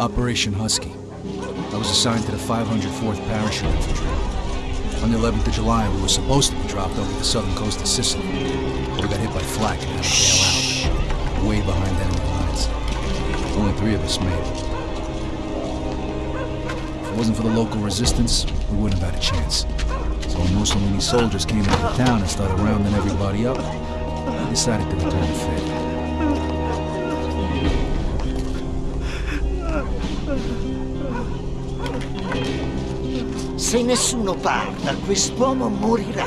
Operation Husky. I was assigned to the 504th Parachute Infantry. On the 11th of July, we were supposed to be dropped over the southern coast of Sicily. We got hit by flak and had to bail out. Way behind enemy lines. Only three of us made it. If it wasn't for the local resistance, we wouldn't have had a chance. So when Mussolini soldiers came into town and started rounding everybody up, I decided to return the favor. Se nessuno parla, quest'uomo morirà.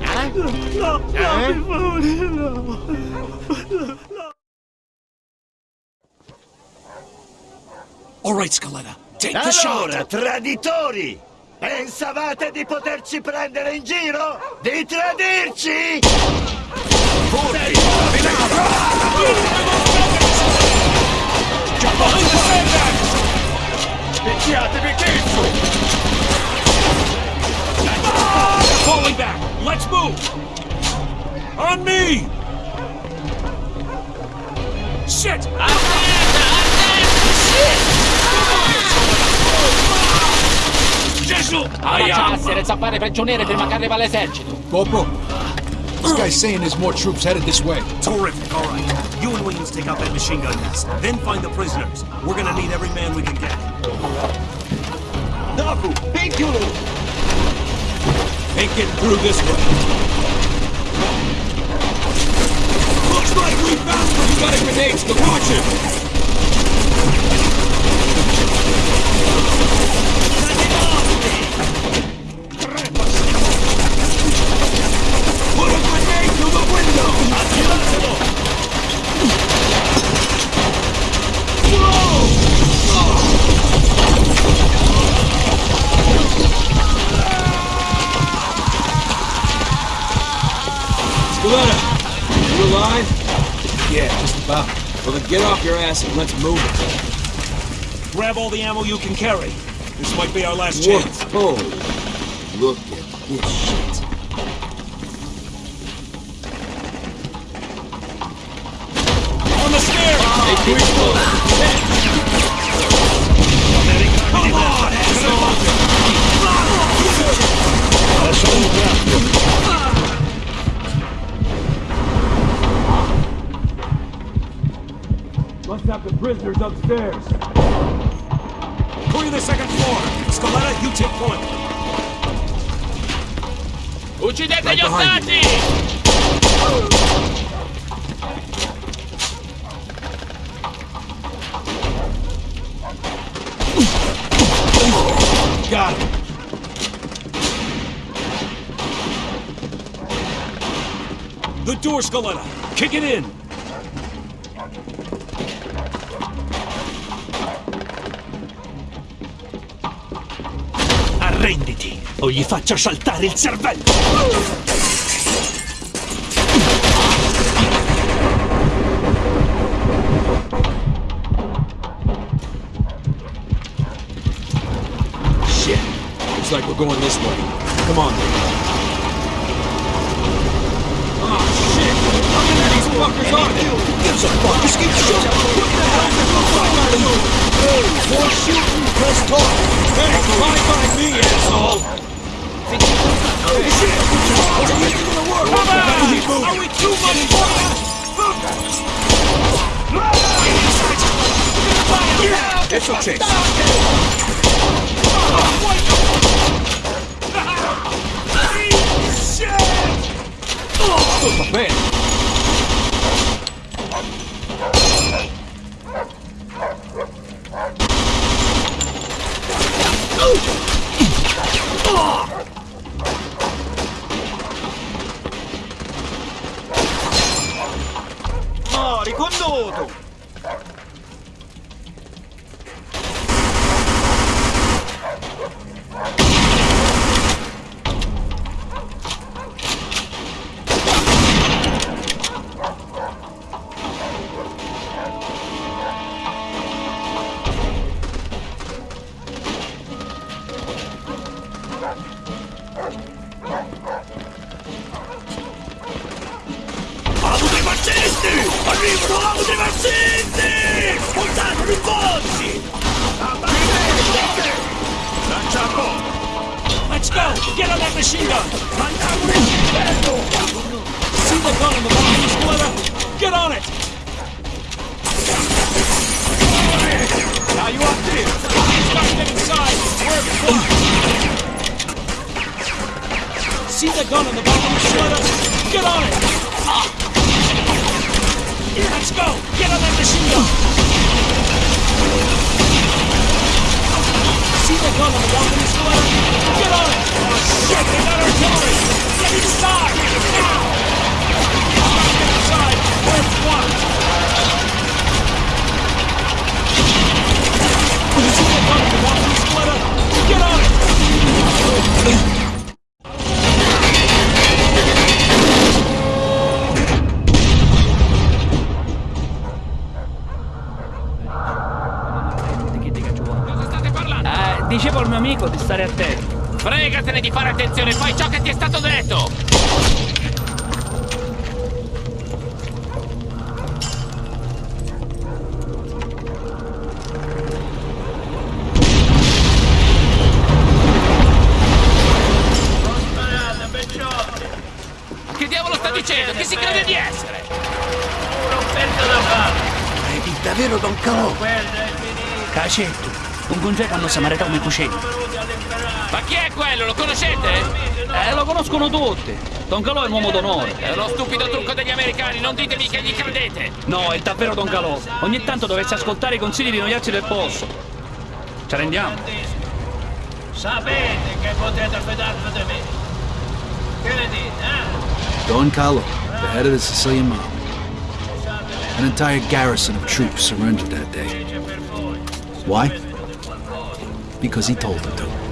Eh? No, no, Eh? per favore, no. All right, Scaletta, take the shot. Allora, traditori! Pensavate di poterci prendere in giro? Di tradirci? Picchiatevi dentro! Falling back! Let's move! On me! Shit! Gesù! Faccia essere zappare prigioniere prima che arriva l'esercito. Corporal, this guy's saying there's more troops headed this way. Terrific, all right. You and Williams take out that machine gun nest. Then find the prisoners. We're gonna need every man we can get. Dopo, picchiolo! Ain't getting through this way. Looks like we found you got a grenade launch it! Alive? Yeah, just about. Well then get off your ass and let's move it. Grab all the ammo you can carry. This might be our last chance. Whoa! Look at this shit. On the stairs! Hey, keep it close. Come on, asshole! Must have the prisoners upstairs. Clear the second floor. Scaletta, you take point. Uccidete gli ostaggi! Got him. The door, Scaletta. Kick it in. O gli faccio saltare il cervello! Shit. Looks like we're going this way. Come on. Oh, shit! Many of these fuckers are there? Gives a fuck. Just keep shooting. The fuck out of you? Hey, more shooting, press talk. Hey, fly by me, asshole. Moving. Are we too much It's bene. Oh, Uccidili! Portatemi forti! Lancia a bomb! Let's go! Get on that machine gun! Mandiamo il cielo! See the gun in the line, Splitter! Get on it! Now you up there! Start getting inside! We're! See the gun in the bottom, Splitter! Get on it! Mio amico di stare attento. Fregatene di fare attenzione, fai ciò che ti è stato detto! Che diavolo sta dicendo? Chi si crede di essere? Credi davvero, Don Calò? Cacetto, un congeco hanno samarità come cucina. Ma chi è quello? Lo conoscete? Eh, lo conoscono tutti. Don Calò è un uomo d'onore. È lo stupido trucco degli americani, non ditemi che gli credete! No, è davvero Don Calò. Ogni tanto dovresti ascoltare i consigli di noiazzi del posto. Ci rendiamo? Sapete che potete fidarvi di me. Che ne dite, eh? Don Carlo, the head of the Sicilian mob. An entire garrison of troops surrendered that day. Why? Because he told them to.